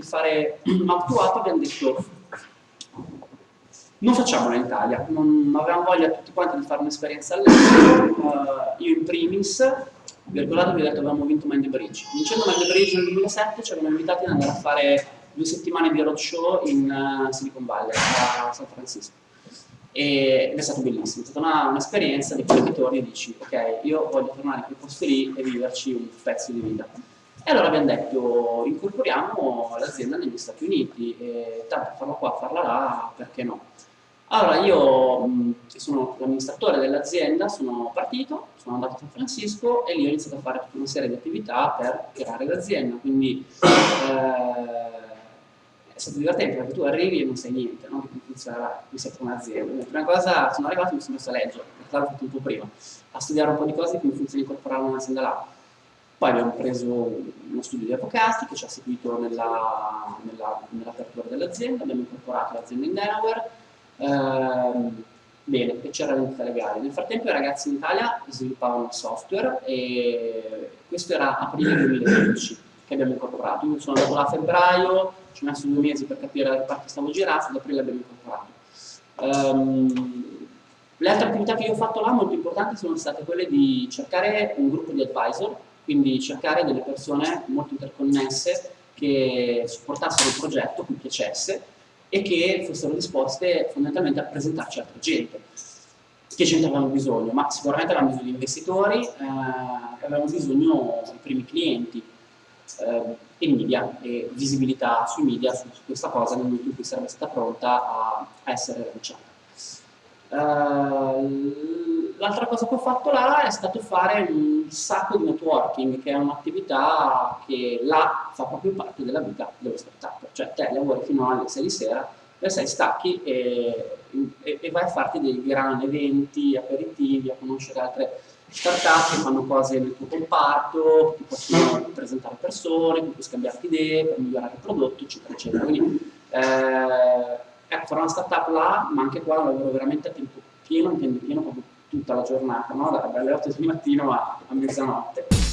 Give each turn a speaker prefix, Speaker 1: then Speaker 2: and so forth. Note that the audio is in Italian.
Speaker 1: fare Mouth abbiamo detto non facciamola in Italia, non avevamo voglia tutti quanti di fare un'esperienza all'estero, uh, io in primis, vi vi ho detto che avevamo vinto Mind the Bridge, vincendo Mind the Bridge nel 2007 ci avevano invitati ad andare a fare due settimane di roadshow in uh, Silicon Valley, a San Francisco. Ed è stato bellissimo, è stata un'esperienza di quelle che torni e dici ok, io voglio tornare in quei posti lì e viverci un pezzo di vita. E allora abbiamo detto incorporiamo l'azienda negli Stati Uniti, e tanto farla qua, farla là, perché no? Allora io, che sono l'amministratore dell'azienda, sono partito, sono andato a San Francisco e lì ho iniziato a fare tutta una serie di attività per creare l'azienda, quindi eh, è stato divertente perché tu arrivi e non sai niente, no? come funzionerà, qui sei un'azienda. La prima cosa, sono arrivato e mi sono messo a leggere, perché l'ho fatto un po' prima, a studiare un po' di cose come funziona incorporare un'azienda là. Poi abbiamo preso uno studio di avvocati che ci ha seguito nell'apertura nella, nell dell'azienda, abbiamo incorporato l'azienda in Delaware, ehm, bene, che c'era l'entità legale. Nel frattempo i ragazzi in Italia sviluppavano software e questo era aprile 2012 che abbiamo incorporato. Io sono andato là a febbraio, ci ho messo due mesi per capire da che parte stavo girando, ad aprile l'abbiamo incorporato. Um, le altre attività che io ho fatto là, molto importanti, sono state quelle di cercare un gruppo di advisor, quindi cercare delle persone molto interconnesse che supportassero il progetto, cui piacesse, e che fossero disposte fondamentalmente a presentarci altra gente. Che gente avevamo bisogno? Ma sicuramente avevamo bisogno di investitori, eh, avevamo bisogno dei primi clienti, eh, e media e visibilità sui media su, questa cosa nel momento in cui sarebbe stata pronta a, a essere lanciata. Uh, L'altra cosa che ho fatto là è stato fare un sacco di networking, che è un'attività che là fa proprio parte della vita dello startup. Cioè te lavori fino alle 6 di sera, alle 6 stacchi e, e, e vai a farti dei grandi eventi, aperitivi, a conoscere altre startup che fanno cose nel tuo comparto, ti possono presentare persone, puoi scambiarti idee per migliorare il prodotto, eccetera, eccetera. Quindi, eh, ecco, fare una startup là, ma anche qua lavoro veramente a tempo pieno, intendo pieno proprio tutta la giornata, no? dalle 8 di mattino a, a mezzanotte.